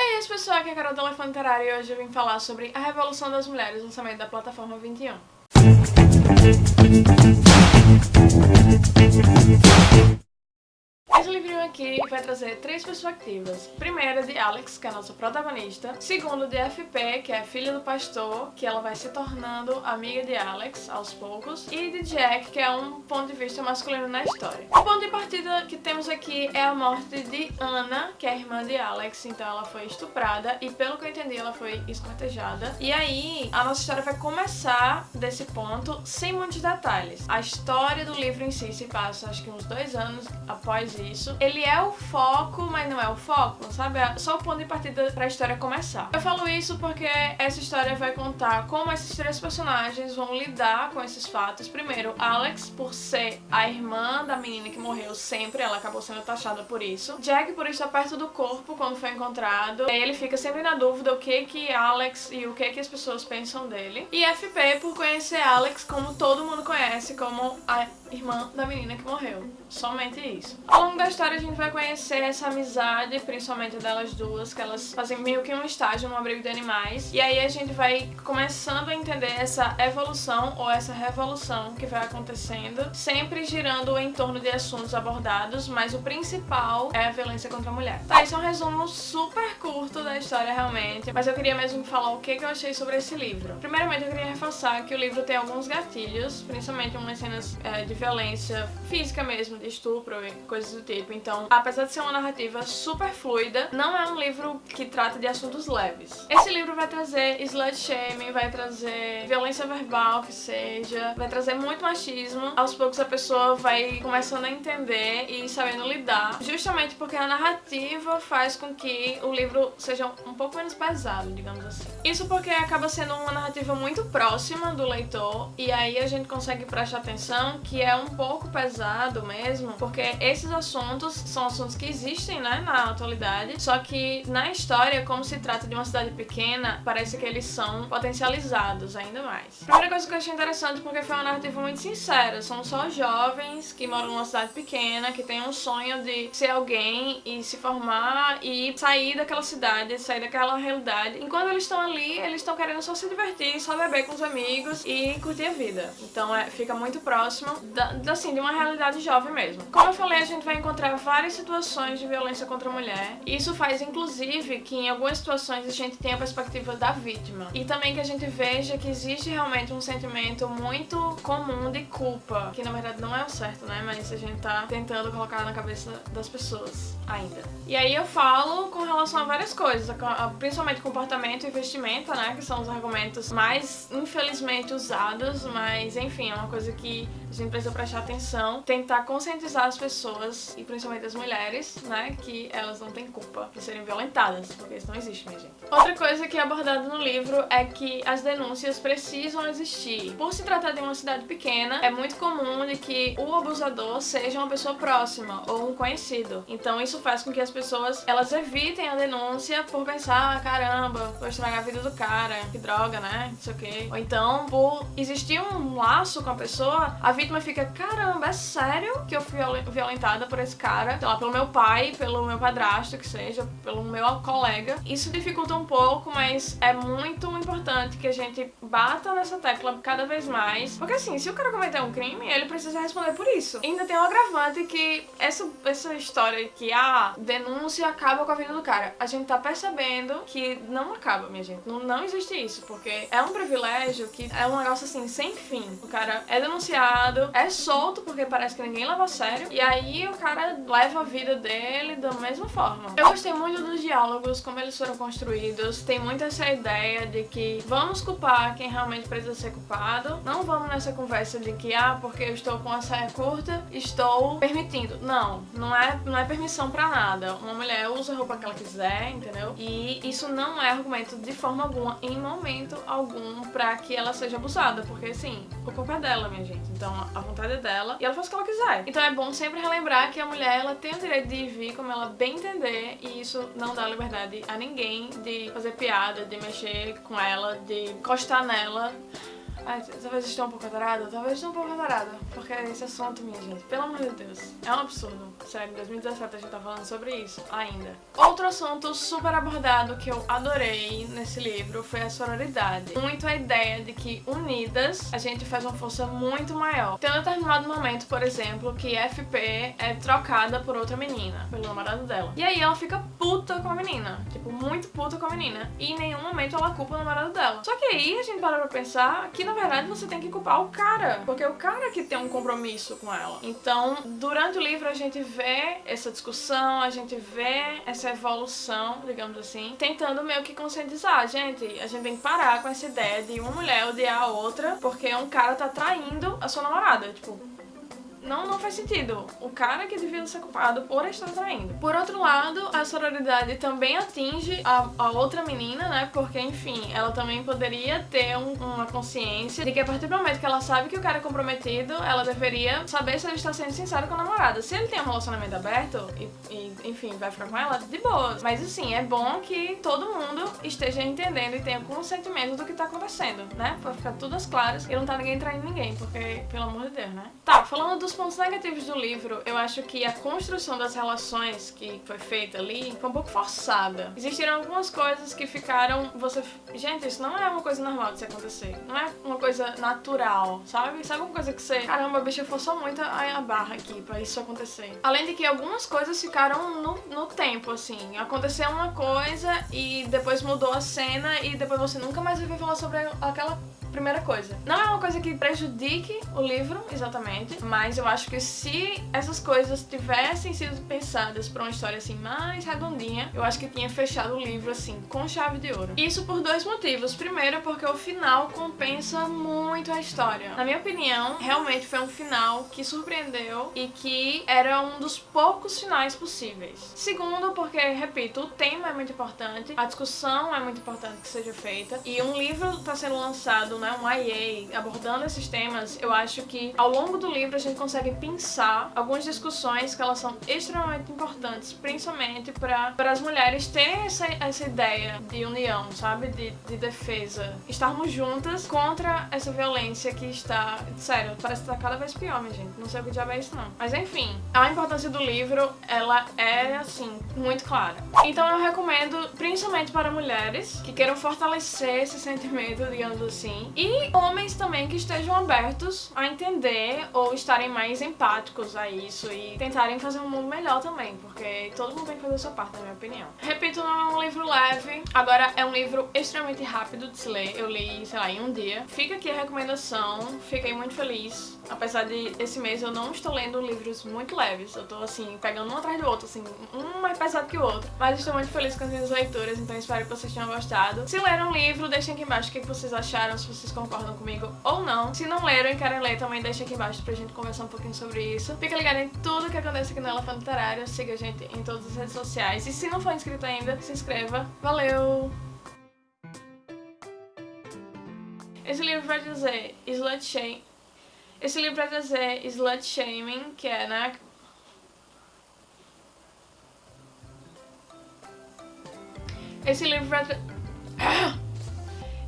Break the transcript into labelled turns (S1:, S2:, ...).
S1: aí, as pessoas, aqui é a Carol do Elefante Literário e hoje eu vim falar sobre A Revolução das Mulheres, lançamento da plataforma 21. Aqui vai trazer três perspectivas. Primeira de Alex, que é a nossa protagonista. Segundo de FP, que é a filha do pastor, que ela vai se tornando amiga de Alex aos poucos. E de Jack, que é um ponto de vista masculino na história. O ponto de partida que temos aqui é a morte de Ana, que é a irmã de Alex. Então ela foi estuprada e pelo que eu entendi ela foi escortejada. E aí a nossa história vai começar desse ponto sem muitos detalhes. A história do livro em si se passa acho que uns dois anos após isso isso. Ele é o foco, mas não é o foco, sabe? É só o ponto de partida pra história começar. Eu falo isso porque essa história vai contar como esses três personagens vão lidar com esses fatos. Primeiro, Alex, por ser a irmã da menina que morreu sempre, ela acabou sendo taxada por isso. Jack, por estar perto do corpo quando foi encontrado. Ele fica sempre na dúvida o que que Alex e o que que as pessoas pensam dele. E FP, por conhecer Alex como todo mundo conhece, como a irmã da menina que morreu. Somente isso. Ao longo da história a gente vai conhecer essa amizade, principalmente delas duas, que elas fazem meio que um estágio no abrigo de animais. E aí a gente vai começando a entender essa evolução ou essa revolução que vai acontecendo, sempre girando em torno de assuntos abordados, mas o principal é a violência contra a mulher. Tá, isso é um resumo super curto da história realmente, mas eu queria mesmo falar o que eu achei sobre esse livro. Primeiramente eu queria reforçar que o livro tem alguns gatilhos, principalmente umas cenas é, de violência física mesmo, de estupro e coisas do tipo. Então, apesar de ser uma narrativa super fluida, não é um livro que trata de assuntos leves. Esse livro vai trazer slut shaming, vai trazer violência verbal que seja, vai trazer muito machismo. Aos poucos a pessoa vai começando a entender e sabendo lidar, justamente porque a narrativa faz com que o livro seja um pouco menos pesado, digamos assim. Isso porque acaba sendo uma narrativa muito próxima do leitor e aí a gente consegue prestar atenção que é um pouco pesado mesmo, porque esses assuntos são assuntos que existem, né, na atualidade, só que na história, como se trata de uma cidade pequena, parece que eles são potencializados ainda mais. Primeira coisa que eu achei interessante porque foi uma narrativa muito sincera, são só jovens que moram numa cidade pequena, que têm um sonho de ser alguém e se formar e sair daquela cidade, sair daquela realidade. Enquanto eles estão ali, eles estão querendo só se divertir, só beber com os amigos e curtir a vida. Então é, fica muito próximo da, assim, de uma realidade jovem mesmo. Como eu falei, a gente vai encontrar várias situações de violência contra a mulher. Isso faz, inclusive, que em algumas situações a gente tenha a perspectiva da vítima. E também que a gente veja que existe realmente um sentimento muito comum de culpa, que na verdade não é o certo, né? Mas a gente tá tentando colocar na cabeça das pessoas ainda. E aí eu falo com relação a várias coisas, principalmente comportamento e vestimenta, né? Que são os argumentos mais, infelizmente, usados, mas enfim, é uma coisa que a gente precisa prestar atenção, tentar conscientizar as pessoas, e principalmente as mulheres, né, que elas não têm culpa de serem violentadas, porque isso não existe, minha gente. Outra coisa que é abordada no livro é que as denúncias precisam existir. Por se tratar de uma cidade pequena, é muito comum de que o abusador seja uma pessoa próxima ou um conhecido. Então isso faz com que as pessoas, elas evitem a denúncia por pensar, ah, caramba, vou estragar a vida do cara, que droga, né, não sei o quê. Ou então, por existir um laço com a pessoa, a vítima fica, caramba, é sério que eu fui violentada por esse cara, sei lá, pelo meu pai, pelo meu padrasto, que seja, pelo meu colega. Isso dificulta um pouco, mas é muito importante que a gente bata nessa tecla cada vez mais. Porque assim, se o cara cometer um crime, ele precisa responder por isso. E ainda tem um agravante que essa, essa história que a denúncia acaba com a vida do cara. A gente tá percebendo que não acaba, minha gente. Não, não existe isso, porque é um privilégio que é um negócio assim, sem fim. O cara é denunciado, é solto porque parece que ninguém leva a sério. E aí o cara leva a vida dele da mesma forma. Eu gostei muito dos diálogos, como eles foram construídos. Tem muito essa ideia de que vamos culpar quem realmente precisa ser culpado. Não vamos nessa conversa de que, ah, porque eu estou com a saia curta, estou permitindo. Não, não é, não é permissão pra nada. Uma mulher usa a roupa que ela quiser, entendeu? E isso não é argumento de forma alguma, em momento algum, pra que ela seja abusada. Porque, assim, o culpa é dela, minha gente. Então, a vontade é dela e ela faz o que ela quiser. Então é bom sempre relembrar que a mulher ela tem o direito de vir como ela bem entender e isso não dá liberdade a ninguém de fazer piada, de mexer com ela, de encostar nela Ai, talvez estou um pouco azarada, talvez estou um pouco azarada, porque esse assunto, minha gente, pelo amor de Deus, é um absurdo. Sério, em 2017 a gente tá falando sobre isso ainda. Outro assunto super abordado que eu adorei nesse livro foi a sororidade. Muito a ideia de que unidas a gente faz uma força muito maior. Tem um determinado momento, por exemplo, que FP é trocada por outra menina, pelo namorado dela. E aí ela fica puta com a menina, tipo, muito puta com a menina. E em nenhum momento ela culpa o namorado dela. Só que aí a gente para pra pensar que na verdade você tem que culpar o cara, porque é o cara que tem um compromisso com ela. Então, durante o livro a gente vê essa discussão, a gente vê essa evolução, digamos assim, tentando meio que conscientizar, gente, a gente tem que parar com essa ideia de uma mulher odiar a outra porque um cara tá traindo a sua namorada, tipo, não, não faz sentido. O cara que devia ser culpado por estar traindo. Por outro lado, a sororidade também atinge a, a outra menina, né? Porque, enfim, ela também poderia ter um, uma consciência de que a partir do momento que ela sabe que o cara é comprometido, ela deveria saber se ele está sendo sincero com a namorada. Se ele tem um relacionamento aberto e, e enfim, vai ficar com ela, de boa. Mas, assim, é bom que todo mundo esteja entendendo e tenha consentimento do que tá acontecendo, né? Pra ficar tudo às claras e não tá ninguém traindo ninguém, porque, pelo amor de Deus, né? Tá, falando dos pontos negativos do livro, eu acho que a construção das relações que foi feita ali foi um pouco forçada. Existiram algumas coisas que ficaram... Você... Gente, isso não é uma coisa normal de se acontecer. Não é uma coisa natural, sabe? Sabe uma coisa que você... Caramba, a bicha forçou muito a barra aqui pra isso acontecer. Além de que algumas coisas ficaram no, no tempo, assim. Aconteceu uma coisa e depois mudou a cena e depois você nunca mais ouviu falar sobre aquela primeira coisa. Não é uma coisa que prejudique o livro, exatamente, mas eu acho que se essas coisas tivessem sido pensadas pra uma história assim mais redondinha, eu acho que tinha fechado o livro assim, com chave de ouro. Isso por dois motivos. Primeiro, porque o final compensa muito a história. Na minha opinião, realmente foi um final que surpreendeu e que era um dos poucos finais possíveis. Segundo, porque, repito, o tema é muito importante, a discussão é muito importante que seja feita e um livro está sendo lançado né, um IA, abordando esses temas, eu acho que ao longo do livro a gente consegue pensar algumas discussões que elas são extremamente importantes, principalmente para as mulheres terem essa, essa ideia de união, sabe? De, de defesa. Estarmos juntas contra essa violência que está... Sério, parece que está cada vez pior, minha gente. Não sei o que diabo é isso, não. Mas enfim, a importância do livro, ela é, assim, muito clara. Então eu recomendo, principalmente para mulheres que queiram fortalecer esse sentimento, digamos assim, e homens também que estejam abertos a entender ou estarem mais empáticos a isso e tentarem fazer um mundo melhor também, porque todo mundo tem que fazer a sua parte, na minha opinião. Repito, não é um livro leve, agora é um livro extremamente rápido de se ler, eu li, sei lá, em um dia. Fica aqui a recomendação, fiquei muito feliz, apesar de esse mês eu não estou lendo livros muito leves, eu tô assim, pegando um atrás do outro, assim, um mais pesado que o outro, mas estou muito feliz com as minhas leituras, então espero que vocês tenham gostado. Se leram o livro, deixem aqui embaixo o que vocês acharam, se vocês concordam comigo ou não. Se não leram e querem ler, também deixa aqui embaixo pra gente conversar um pouquinho sobre isso. Fica ligado em tudo que acontece aqui no Elefante Literário, siga a gente em todas as redes sociais. E se não for inscrito ainda, se inscreva. Valeu! Esse livro vai dizer slut shame. Esse livro vai dizer slut shaming, que é, né? Esse livro vai